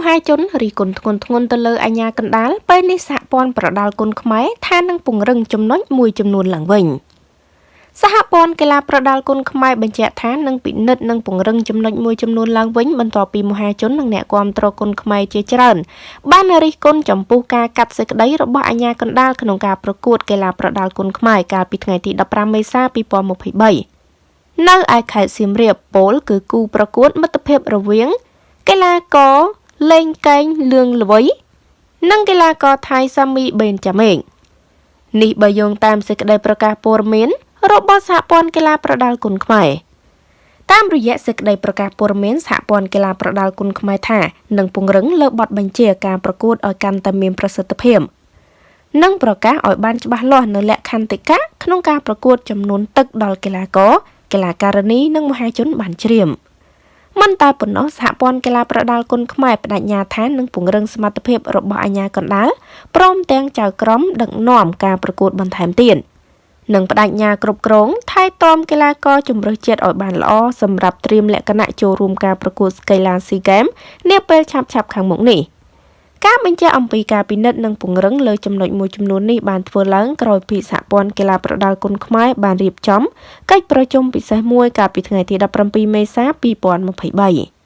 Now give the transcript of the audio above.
មហាជនរិះគន់ធ្ងន់ធ្ងរទៅលើអាជ្ញាកណ្ដាលពេលនេះសហព័ន្ធប្រដាល់គុណខ្មែរថានឹងពង្រឹងចំណុចមួយចំនួនឡើងវិញសហព័ន្ធកីឡាប្រដាល់គុណខ្មែរបញ្ជាក់ថានឹងពិនិត្យនិងពង្រឹងចំណុចមួយចំនួនឡើងវិញបន្ទាប់ពីមហាជននិងអ្នកគាំទ្រគុណខ្មែរជាច្រើន បានរិះគន់ចំពោះការកាត់សេចក្តីរបស់អាជ្ញាកណ្ដាលក្នុងការប្រកួតកីឡាប្រដាល់គុណខ្មែរកាលពីថ្ងៃទី15មេសា2023នៅឯខេត្តសៀមរាបពលគឺគូប្រកួតមិត្តភាពរវាងកីឡាករ លេងកែងលឿងល្វីនិងកីឡាករថៃសាមីបេនចាមេងនេះបើយោងតាមសេចក្តីប្រកាសព័ត៌មានរបស់សហព័ន្ធកីឡាប្រដាល់គុណខ្មែរតាមរយៈសេចក្តីប្រកាសព័ត៌មានសហព័ន្ធកីឡាប្រដាល់គុណខ្មែរថានឹងពង្រឹងលើបទបញ្ជាការប្រកួតឲ្យកាន់តែមានប្រសិទ្ធភាពនិងប្រកាសឲ្យបានច្បាស់លាស់នៅលក្ខន្តិកៈក្នុងការប្រកួតចំនួនទឹកដល់កីឡាករកីឡាការិនីនិងមហាជនបានជ្រាប។ មិនតែប៉ុណ្ណោះសហព័ន្ធកីឡាប្រដាល់គុណខ្មែរបដិញ្ញាថានឹងពង្រឹងសមត្ថភាពរបស់អាជ្ញាកណ្ដាលព្រមទាំងចៅក្រមដឹកនាំការប្រកួតបន្ថែមទៀតនិងបដិញ្ញាគ្រប់គ្រងថែទាំកីឡាករជំនឿជាតិឲ្យបានល្អសម្រាប់ត្រៀមលក្ខណៈចូលរួមការប្រកួតស្កីឡាស៊ីហ្គេមនាពេលឆាប់ៗខាងមុខនេះ។ ការបញ្ជាក់អំពីការពិនិត្យនិងពង្រឹងលើចំណុចមួយចំនួននេះបានធ្វើឡើងក្រោយពីសហព័ន្ធកីឡាប្រដាល់គុណខ្មែរបានរៀបចំកិច្ចប្រជុំពិសេសមួយកាលពីថ្ងៃទី17មេសា2023